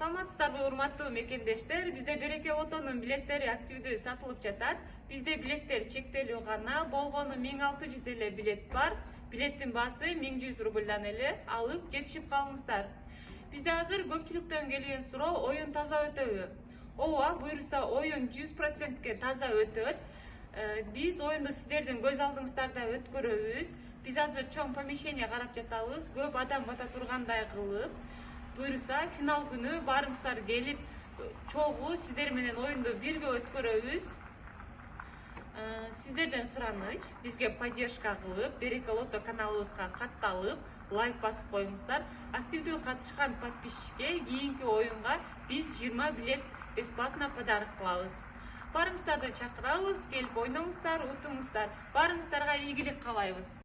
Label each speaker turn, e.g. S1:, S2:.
S1: саламатсыздарбы урматтуу мекендештер. Бизде береке лотонун билеттери активдүү сатылып жатат. Бизде билеттер чектелүү гана. Болгону миң алты жүз эле билет бар. Билеттин баасы миң жүз рубльдан эле алып жетишип калыңыздар. Бизде азыр көпчүлүктөн келген суроо оюн таза өтөбү. Ооба буюрса оюн жүз процентке таза өтөт. Э, биз оюнду сиздердин көз алдыңыздарда өткөрөбүз. Биз азыр чоң помещение карап жатабыз. Көп адам бата тургандай кылып. Буюрса финал күнү баарыңыздар келип чогуу сиздер менен оюнду бирге өткөрөбүз. Э, сиздерден сураныч бизге поддержка кылып береке лото каналыбызга катталып лайк басып коюңуздар. Активдүү катышкан подписчикке кийинки оюнга биз жыйырма билет бесплатно подарок кылабыз. Баарыңыздарды чакырабыз келип ойноңуздар утуңуздар баарыңыздарга ийгилик каалайбыз.